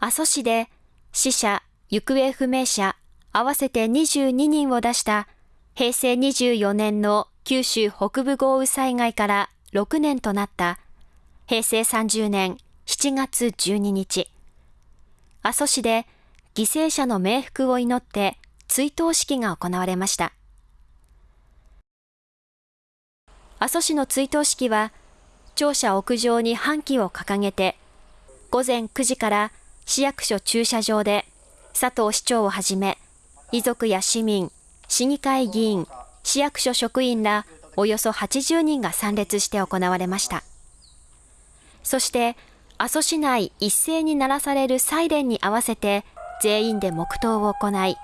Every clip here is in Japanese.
阿蘇市で死者、行方不明者合わせて22人を出した平成24年の九州北部豪雨災害から6年となった平成30年7月12日、阿蘇市で犠牲者の冥福を祈って追悼式が行われました。阿蘇市の追悼式は、庁舎屋上に半旗を掲げて、午前9時から市役所駐車場で佐藤市長をはじめ、遺族や市民、市議会議員、市役所職員らおよそ80人が参列して行われました。そして、阿蘇市内一斉に鳴らされるサイレンに合わせて全員で黙祷を行い、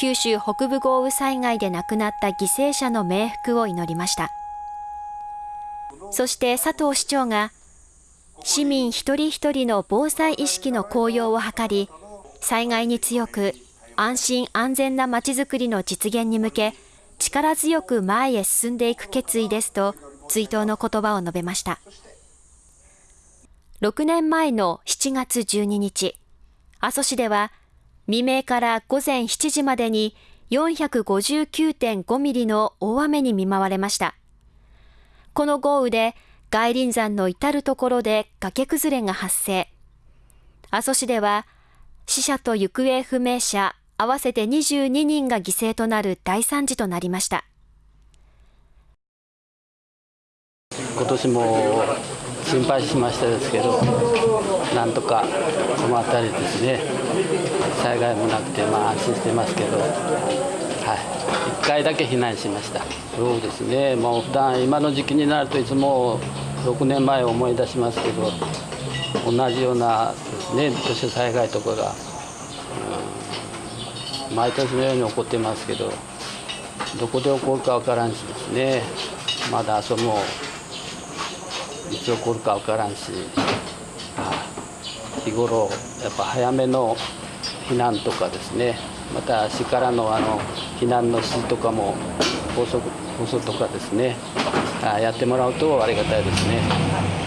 九州北部豪雨災害で亡くなった犠牲者の冥福を祈りました。そして佐藤市長が、市民一人一人の防災意識の高揚を図り、災害に強く安心安全なまちづくりの実現に向け、力強く前へ進んでいく決意ですと、追悼の言葉を述べました。6年前の7月12日、阿蘇市では未明から午前7時までに459.5ミリの大雨に見舞われました。この豪雨で外輪山の至るところで崖崩れが発生。阿蘇市では死者と行方不明者合わせて22人が犠牲となる大惨事となりました。今年も心配しましたですけど、なんとかこの辺りですね、災害もなくて、まあ、安心してますけど、はい、1回だけ避難しました。そうですね、もう普段今の時期になるといつも6年前を思い出しますけど、同じようなですね、土砂災害とかが、うん、毎年のように起こってますけど、どこで起こるかわからんしですね、まだそのいつ起こるか分からんし、日頃やっぱ早めの避難とかですね。また市からのあの避難の指示とかも放送放送とかですね。やってもらうとありがたいですね。